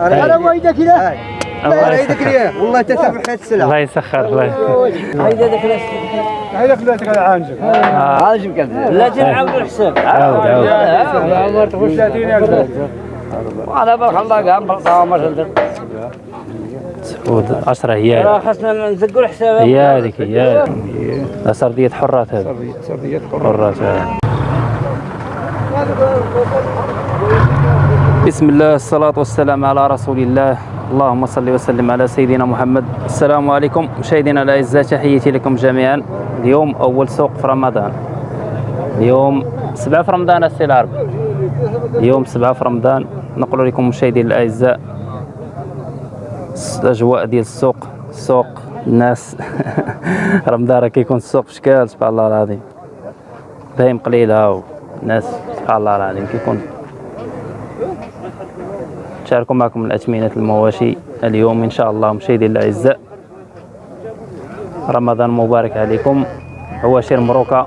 أنا وايدك كذا الله وايدك يسخر. ليه والله تسبح السلام. الله يسخر الله هيدا فلاتك على عانجك عاجبك لا تنعاود الحساب عاود عاود. عمر تخش 30000 أنا بارك الله قام بلطا ما شدت سعود 10 هي. راه خاصنا نزقوا الحساب. هي هذيك هي سردية حرات هذه. سرديات حرات هذه. بسم الله الصلاة والسلام على رسول الله. اللهم صل وسلم على سيدنا محمد. السلام عليكم. مشاهدينا الأعزاء تحياتي لكم جميعا. اليوم أول سوق في رمضان. اليوم سبعة في رمضان السي العرب. اليوم سبعة في رمضان. نقول لكم مشاهدينا الأعزاء الأجواء ديال السوق. السوق الناس رمضان راه كيكون السوق بشكال سبحان الله العظيم. بايم قليله والناس سبحان الله العظيم كيكون نشارك معكم الأثمنة المواشي اليوم إن شاء الله مشاهدينا الأعزاء. رمضان مبارك عليكم. عواشر مروكة.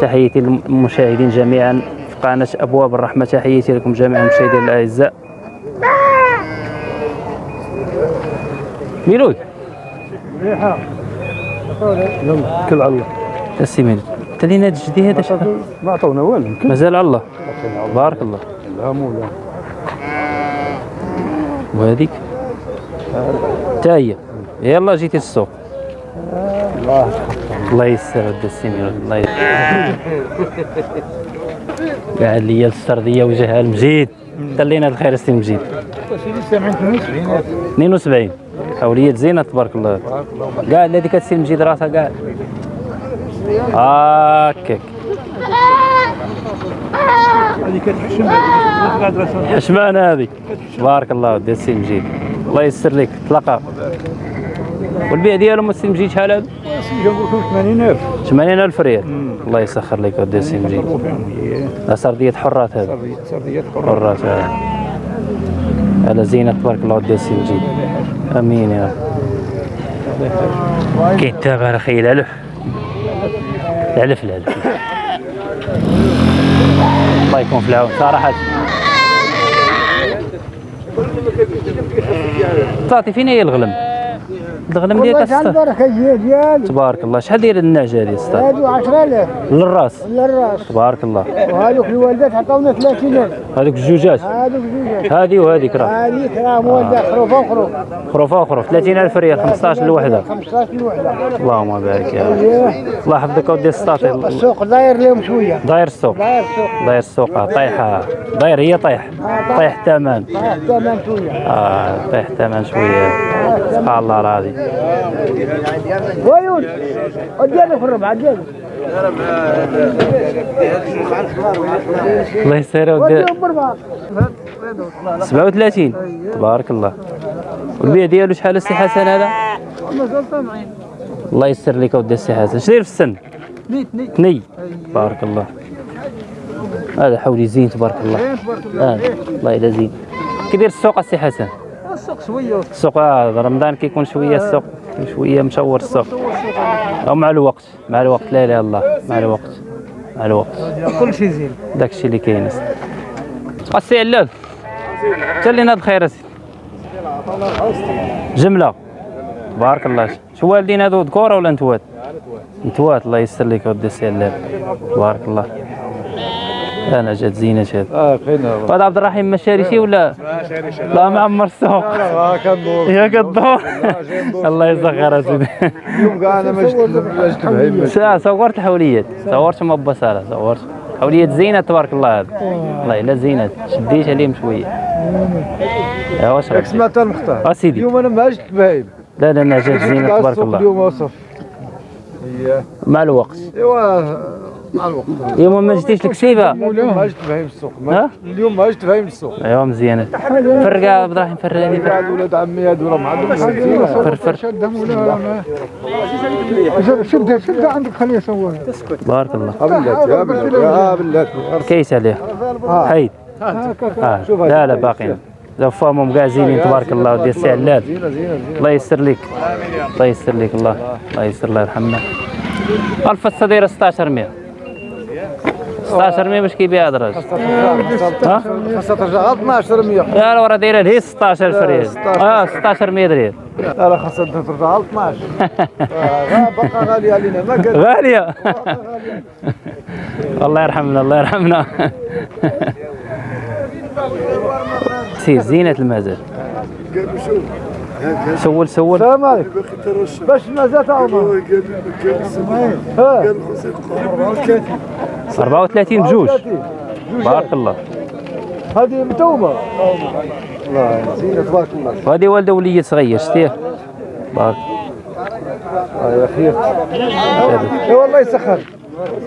تحياتي للمشاهدين جميعا. في قناة أبواب الرحمة. تحياتي لكم جميعا مشاهدينا الأعزاء. ميلوي. كل على الله. تسي ميلوي تلينا هاد الجدي هذا ما عطونا والو مازال على الله. بارك الله. لا مو لا وهذيك؟ تا هي. يلا جيتي السوق الله الله يسر ود السمير الله يسر. قاعد لي السرديه وجهها المجيد. خلينا الخير السي مجيد. سامعين 72 72 حوليات زينة تبارك الله. كاع هذيك السي مجيد راسها كاع هاكاك هذه كتحشم حشمان هذه. تبارك الله ودي السي مجيد الله يسر لك طلقه والبيع ديالهم السي مجيد شحال هذا؟ جابوا 80000 80000 ريال. الله يسخر لك ودي السي مجيد لا سردية حرات هذا سرديات حرات. هذا على زينة تبارك الله ودي السي مجيد آمين يا رب. كيتابع على خي العلف العلف العلف الله يكون في العون صراحة. تعطي فين هي الغلم؟ الغلم ديالك والله ديالي تبارك الله. شحال داير النعجة هذه اسطى هادو 10000 للراس. للراس. تبارك الله. وهذوك الوالدات عطاونا 30000 هذوك الجوجات هذوك زوجات هذه وهذيك راه هذيك راه موالدات خروف وخروف. خروفة أخرى 30000 ريال 15 الوحده 15 الوحدة اللهم بارك يا رب. اييه الله يحفظك ودي السطاطي السوق داير لهم شوية. داير السوق. داير السوق. داير السوق. آه، طايحة. داير هي طيح طيح الثمن. داير الثمن شوية. آه طيح الثمن شوية. الله العظيم ويون؟ اديله في الربع اديله الله يسهل ودي. وديهم بربع. 37 تبارك الله. والبيع ديالو شحال السي حسن هذا؟ الله يسر لك ودي السي حسن. داير في السن؟ ني. تبارك الله. هذا حولي زين تبارك الله. آه. الله. يلا زين. كيدير السوق السي حسن؟ شوية. السوق آه رمضان كيكون شوية السوق شوية مشور السوق. أو مع الوقت مع الوقت. لا اله الا الله مع الوقت مع الوقت. كل شيء زين. داك الشيء اللي كاين. السي علال تلينا بخير اسي جملة. تبارك الله شو والدين هذو ذكورة ولا نتوات؟ نتوات الله يسر لك ودي السي علال تبارك الله. أنا جات زينة هذا آه خينا هذا عبد الرحيم ما شاري شي ولا لا معمر السوق آه كندور يا قدور الله يسخر اسيدي اليوم كاع أنا ما جبت ما صورت الحوليات صورت ما بصالة صورت. حوليات زينة تبارك الله. هذا والله الا زينة. شديت عليهم شوية. يا واش ياك سمعت المختار اسيدي اليوم أنا ما جبت بهيمة لا لا لا جات زينة كاع تبارك السوق الله. اليوم وصف مع الوقت. إيوا مع الوقت. اليوم ما الكسيفة اليوم ما جبت بهيمة السوق؟ اليوم ما جبت بهيمة السوق. ايوا مزيانة. فرقة عبد الرحيم فراني فرق. هاد ولاد عمي هادو راه ما عندهمش فر فر شدهم ولا ما شدها شدها عندك خليه يصور. بارك الله. ها بلاتي ها بلاتي كيس عليه. حيد. لا لا باقيين. لو فهمهم كاع زينين تبارك الله ودي السي علال الله يسر لك. الله يسر لك الله. الله يسر الله يرحمنا. الفصة دايرة 16 100 16 100 باش كيبيع خاصها ترجع غير 12 100 لا لا راه دايرة لهي 16 ريال. آه 16 100 ريال لا لا خاصها ترجع غير 12 آه، باقا غالية علينا. ما قال غالية. الله يرحمنا الله يرحمنا. سير زينة المزاد سول سول. السلام عليكم. باش مازال تعاون ها. 34 بجوج بارك الله. هذه متومه الله زينه تبارك الله وهذه والدة ولية صغير شتيه بارك. آه، يا خير اي والله يسخر.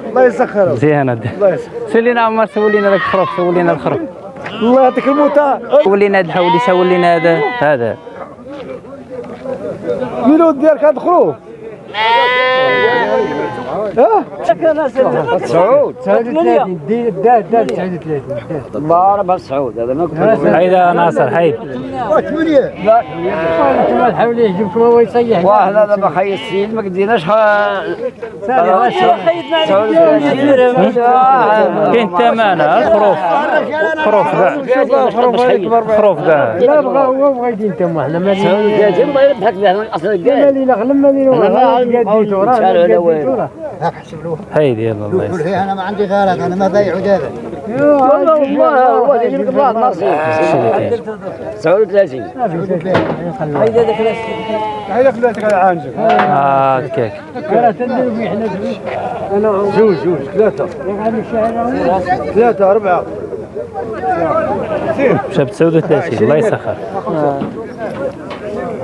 الله يسخر. مزيان هذا الله يسخر سول لنا عمر سول لنا ذاك الخروف سول لنا الخروف. الله يعطيك الموتى سول لنا هذا الحولي سول لنا هذا هذا. ميلود ديالك هاد خروف آه سعود الله ربها سعود هذا ما كنت هيدا ناصر هيدا واحد هذا بخي السيد ما قديناش سعود كاين ثمانة الخروف خروف كاع خروف كاع لا بغا هو بغا يدين تما حنا مالي جاي ما يربحك به أصلا كاع مالي لا غلم مالي أنا ما عندي قديتو قول راه شحال ولا وين. قديتو راه هيدي يلا الله. يسلمك أنا ما عندي غلط أنا ما بايع دابا والله والله هو لك الله النصيب سعود 30 هيا خلاتك على عانجل آه هكاك جوج جوج ثلاثة. ثلاثة أربعة. مشى ب 39 الله يسخر.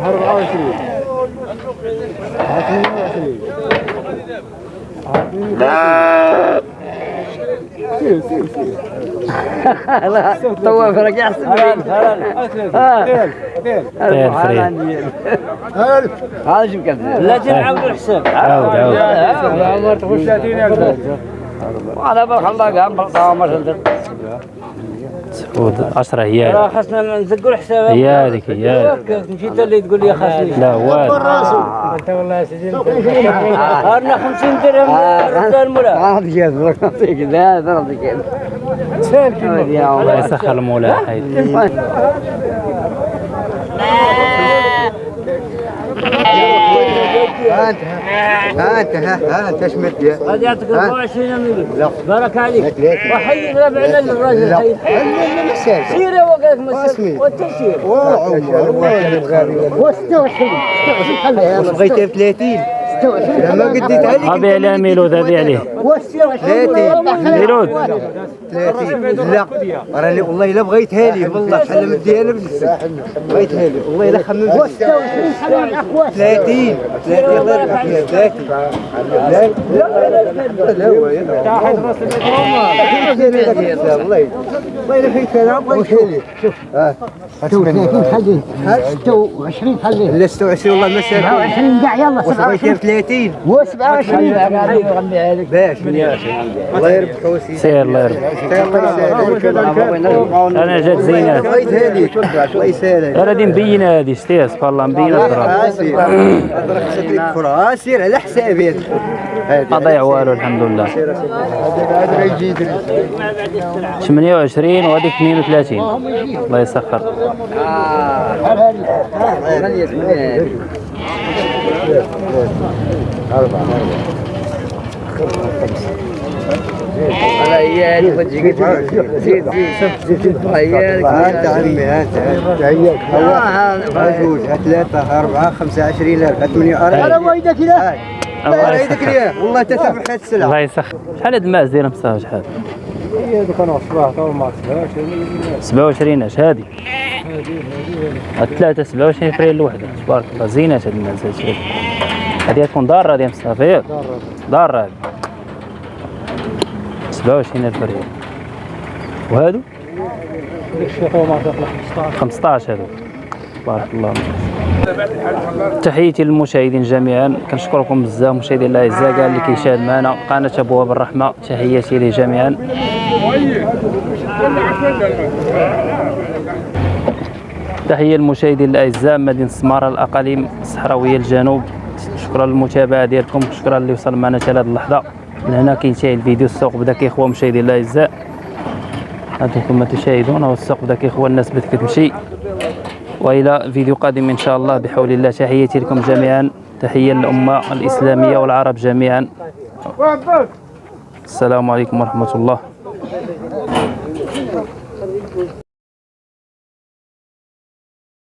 24 لا طواف راك يحسب خير فريد هذا شو كان لا تنعاود الحساب عاود عاود عمر تخش 30 على بالك الله قام بلطاوه ما سعود 10 هي راه خاصنا نزقوا الحساب. هي هذيك هي هذيك مشيت اللي تقول لي خاصني. لا والو انت والله يا سيدي هارنا 50 درهم رد الملا هذا جاز نعطيك لا نعطيك الله يسخر المولى. هيدي ها انت ها انت ها انت إيش مدي هذه يعطيك 24 مليون بارك عليك وحي ربعنا للراجل لا حي مساج سيره وقالك مسير واسمي. والتسير بغيت ب 30 لما قديتها لك ابي عليه ميلود ابي عليه 30 ميلود 30 لا راني والله لا بغيتها لي والله حل مدي أنا بنفسي بغيتها لي والله لا خممت 30 30 الله يرحم فيها 30 لا لا لا هو والله والله لا فيك أنا بغيتها لي شوف ها 30 خليه 26 خليه لا 26 والله ما ساكن 27 كاع يلا واش بغيتها ب 30 و27 باش. الله سيدي سير الله أنا جات زينات ليك الله يسهل أنا غادي مبينة هذه شتيها سبحان الله مبينة على حسابي. ما ضيع والو الحمد لله. 28 وهذيك 32 الله يسخر. على ايالي وتجي زيد زيد ايالك انت عمي انت جوج ثلاثة أربعة خمسة عشرين ألف ثمانية أربعة ويدك لا الله الله يسخر والله تتبع السلعة الله يسخر شحال هاد الماس دايره مساوي شحال هذوك أنا الصباح تو ما تصبحش 27 اش هادي؟ هاد ثلاثة 27 فريال الوحدة تبارك الله. زينات هاد هادشي هادي تكون ضارة هادي مصطفى ضارة هادي. 27 ألف ريال وهادو؟ 15 هادو. بارك الله. تحياتي للمشاهدين جميعا. كنشكركم بزاف مشاهدين الاعزاء كاع اللي كيشاهد معنا. قناة أبواب الرحمة. تحياتي ليه جميعا تحية للمشاهدين الأعزاء مدينة سمارة الأقاليم الصحراوية الجنوب. شكرا للمتابعة ديالكم شكرا اللي وصل معنا حتى لهذه اللحظة. من هنا كينتهي الفيديو. السوق بدا كيخوى مشاهدينا الأعزاء. هذا كما تشاهدون هو السوق بدا كيخوى الناس بدات كتمشي. وإلى فيديو قادم إن شاء الله. بحول الله تحياتي لكم جميعا. تحية للأمة الإسلامية والعرب جميعا. السلام عليكم ورحمة الله.